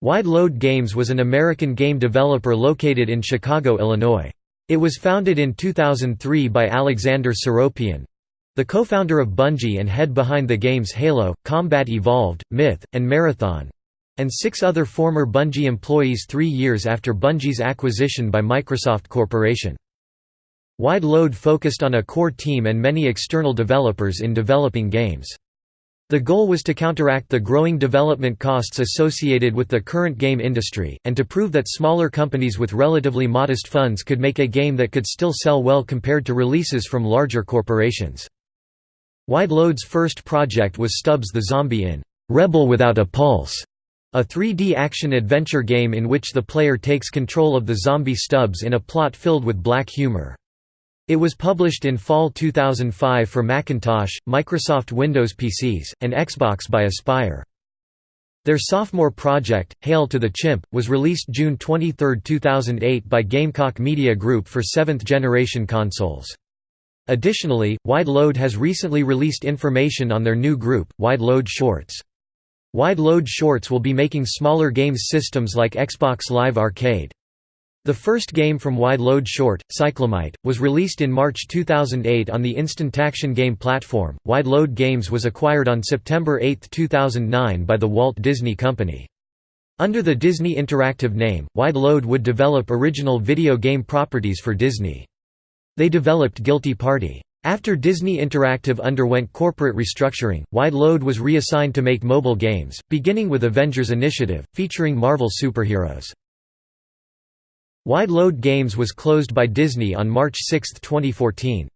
Wide Load Games was an American game developer located in Chicago, Illinois. It was founded in 2003 by Alexander Seropian—the co-founder of Bungie and head behind the games Halo, Combat Evolved, Myth, and Marathon—and six other former Bungie employees three years after Bungie's acquisition by Microsoft Corporation. Wide Load focused on a core team and many external developers in developing games. The goal was to counteract the growing development costs associated with the current game industry, and to prove that smaller companies with relatively modest funds could make a game that could still sell well compared to releases from larger corporations. Wide Load's first project was Stubbs the Zombie in "'Rebel Without a Pulse' a 3D action-adventure game in which the player takes control of the zombie Stubbs in a plot filled with black humor. It was published in fall 2005 for Macintosh, Microsoft Windows PCs, and Xbox by Aspyr. Their sophomore project, Hail to the Chimp, was released June 23, 2008 by Gamecock Media Group for 7th-generation consoles. Additionally, Wide Load has recently released information on their new group, Wide Load Shorts. Wide Load Shorts will be making smaller games systems like Xbox Live Arcade. The first game from Wide Load Short, Cyclomite, was released in March 2008 on the Instant Action game platform. Wide Load Games was acquired on September 8, 2009 by the Walt Disney Company. Under the Disney Interactive name, Wide Load would develop original video game properties for Disney. They developed Guilty Party. After Disney Interactive underwent corporate restructuring, Wide Load was reassigned to make mobile games, beginning with Avengers Initiative, featuring Marvel superheroes. Wide Load Games was closed by Disney on March 6, 2014.